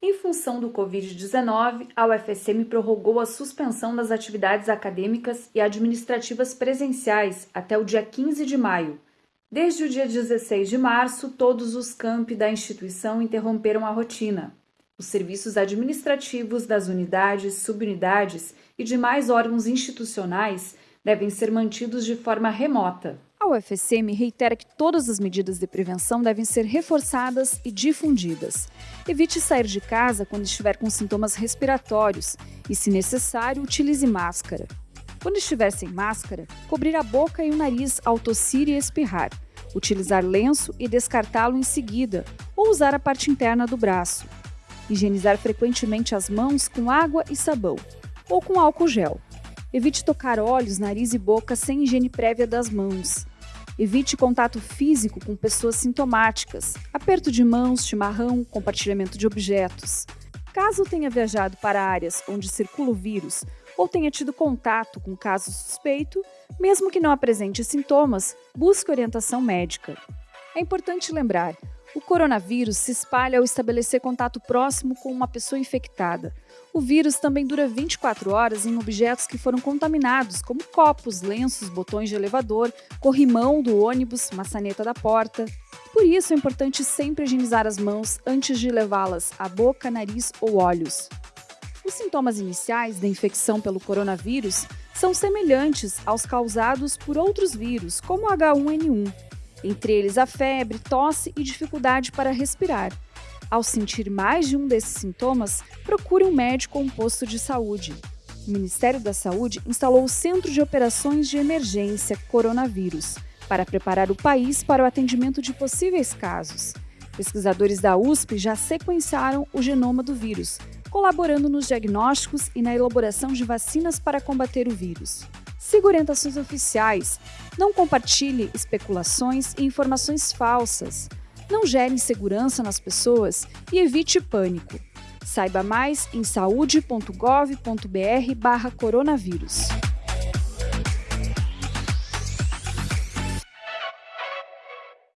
Em função do Covid-19, a UFSM prorrogou a suspensão das atividades acadêmicas e administrativas presenciais até o dia 15 de maio. Desde o dia 16 de março, todos os campi da instituição interromperam a rotina. Os serviços administrativos das unidades, subunidades e demais órgãos institucionais devem ser mantidos de forma remota. A UFSM reitera que todas as medidas de prevenção devem ser reforçadas e difundidas. Evite sair de casa quando estiver com sintomas respiratórios e, se necessário, utilize máscara. Quando estiver sem máscara, cobrir a boca e o nariz ao tossir e espirrar, utilizar lenço e descartá-lo em seguida, ou usar a parte interna do braço. Higienizar frequentemente as mãos com água e sabão, ou com álcool gel. Evite tocar olhos, nariz e boca sem higiene prévia das mãos. Evite contato físico com pessoas sintomáticas, aperto de mãos, chimarrão, compartilhamento de objetos. Caso tenha viajado para áreas onde circula o vírus ou tenha tido contato com caso suspeito, mesmo que não apresente sintomas, busque orientação médica. É importante lembrar: o coronavírus se espalha ao estabelecer contato próximo com uma pessoa infectada. O vírus também dura 24 horas em objetos que foram contaminados, como copos, lenços, botões de elevador, corrimão do ônibus, maçaneta da porta. Por isso é importante sempre higienizar as mãos antes de levá-las à boca, nariz ou olhos. Os sintomas iniciais da infecção pelo coronavírus são semelhantes aos causados por outros vírus, como H1N1 entre eles a febre, tosse e dificuldade para respirar. Ao sentir mais de um desses sintomas, procure um médico ou um posto de saúde. O Ministério da Saúde instalou o Centro de Operações de Emergência Coronavírus para preparar o país para o atendimento de possíveis casos. Pesquisadores da USP já sequenciaram o genoma do vírus, colaborando nos diagnósticos e na elaboração de vacinas para combater o vírus. Siga orientações oficiais. Não compartilhe especulações e informações falsas. Não gere insegurança nas pessoas e evite pânico. Saiba mais em saúde.gov.br/coronavírus.